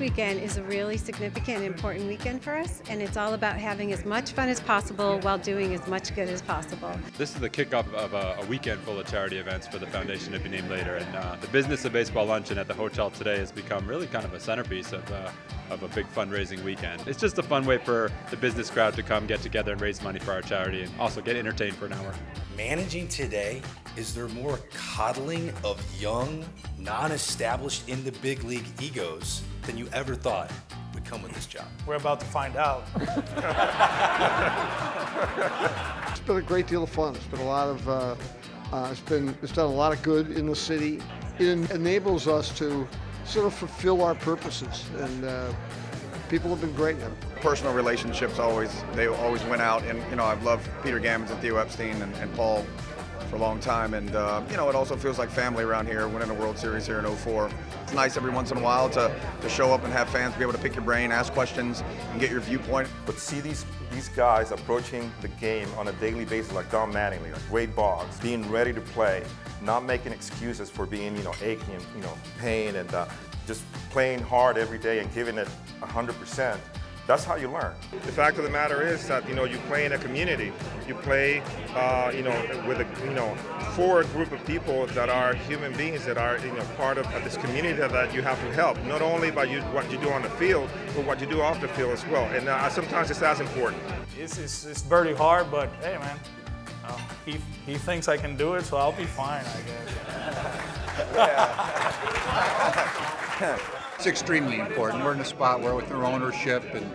This weekend is a really significant and important weekend for us, and it's all about having as much fun as possible while doing as much good as possible. This is the kickoff of a, a weekend full of charity events for the foundation to be named later, and uh, the business of baseball luncheon at the hotel today has become really kind of a centerpiece of, uh, of a big fundraising weekend. It's just a fun way for the business crowd to come get together and raise money for our charity and also get entertained for an hour. Managing today, is there more coddling of young, non-established in the big league egos than you ever thought would come with this job? We're about to find out. it's been a great deal of fun. It's been a lot of, uh, uh, it's been, it's done a lot of good in the city. It enables us to sort of fulfill our purposes and uh, people have been great. Personal relationships always, they always went out and, you know, I've loved Peter Gammons and Theo Epstein and, and Paul for a long time and, uh, you know, it also feels like family around here, winning a World Series here in 04. It's nice every once in a while to, to show up and have fans be able to pick your brain, ask questions, and get your viewpoint. But see these, these guys approaching the game on a daily basis like Don Mattingly, like Wade Boggs, being ready to play, not making excuses for being, you know, aching, you know, pain and uh, just playing hard every day and giving it 100%, that's how you learn. The fact of the matter is that you know you play in a community. You play, uh, you know, with a you know for a group of people that are human beings that are you know part of, of this community that you have to help. Not only by you, what you do on the field, but what you do off the field as well. And uh, sometimes it's as important. It's, it's, it's very hard, but hey, man, uh, he he thinks I can do it, so I'll be fine, I guess. it's extremely important. We're in a spot where with our ownership and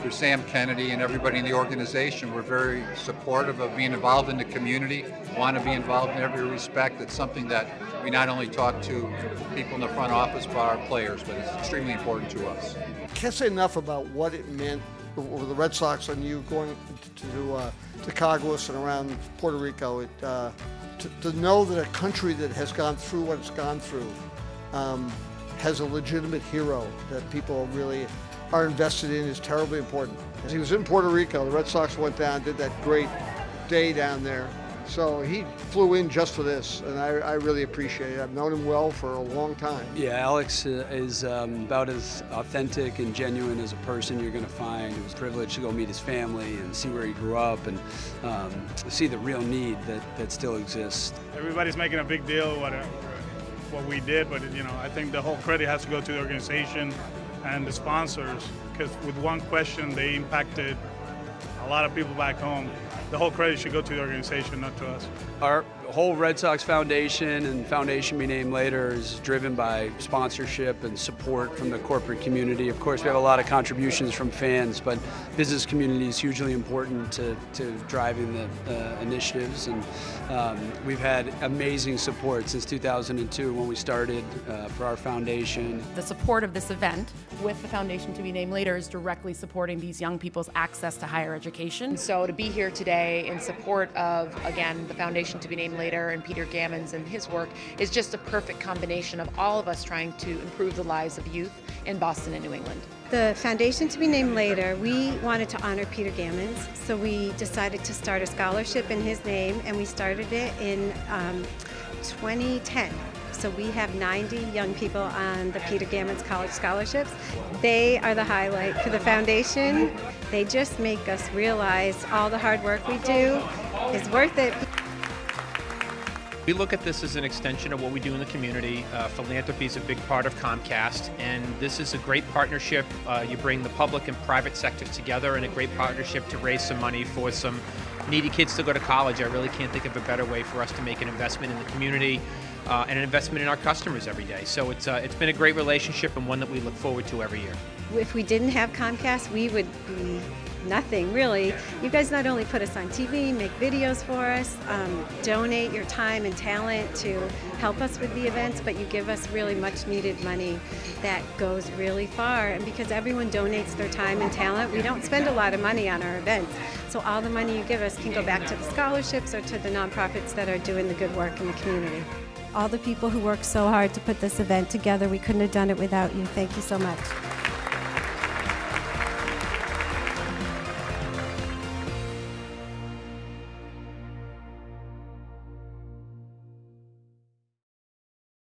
through Sam Kennedy and everybody in the organization, we're very supportive of being involved in the community, want to be involved in every respect. It's something that we not only talk to people in the front office, but our players, but it's extremely important to us. Can't say enough about what it meant for the Red Sox and you going to, uh, Caguas and around Puerto Rico. It, uh, to, to, know that a country that has gone through what it's gone through um, has a legitimate hero that people really are invested in is terribly important. He was in Puerto Rico. The Red Sox went down, did that great day down there. So he flew in just for this, and I, I, really appreciate it. I've known him well for a long time. Yeah, Alex uh, is um, about as authentic and genuine as a person you're going to find. It was a privilege to go meet his family and see where he grew up and um, see the real need that, that still exists. Everybody's making a big deal what, what we did, but you know, I think the whole credit has to go to the organization and the sponsors because with one question they impacted a lot of people back home. The whole credit should go to the organization, not to us. Our whole Red Sox Foundation and Foundation Be Named Later is driven by sponsorship and support from the corporate community. Of course, we have a lot of contributions from fans, but business community is hugely important to, to driving the uh, initiatives. And um, we've had amazing support since 2002 when we started uh, for our foundation. The support of this event with the Foundation to Be Named Later is directly supporting these young people's access to higher education. So to be here today in support of, again, the Foundation to Be Named Later and Peter Gammons and his work is just a perfect combination of all of us trying to improve the lives of youth in Boston and New England. The foundation to be named later, we wanted to honor Peter Gammons, so we decided to start a scholarship in his name, and we started it in um, 2010. So we have 90 young people on the Peter Gammons College Scholarships. They are the highlight for the foundation. They just make us realize all the hard work we do is worth it. We look at this as an extension of what we do in the community. Uh, philanthropy is a big part of Comcast, and this is a great partnership. Uh, you bring the public and private sectors together in a great partnership to raise some money for some needy kids to go to college. I really can't think of a better way for us to make an investment in the community uh, and an investment in our customers every day. So it's, uh, it's been a great relationship and one that we look forward to every year. If we didn't have Comcast, we would be nothing really. You guys not only put us on TV, make videos for us, um, donate your time and talent to help us with the events, but you give us really much needed money that goes really far. And because everyone donates their time and talent, we don't spend a lot of money on our events. So all the money you give us can go back to the scholarships or to the nonprofits that are doing the good work in the community all the people who worked so hard to put this event together. We couldn't have done it without you. Thank you so much.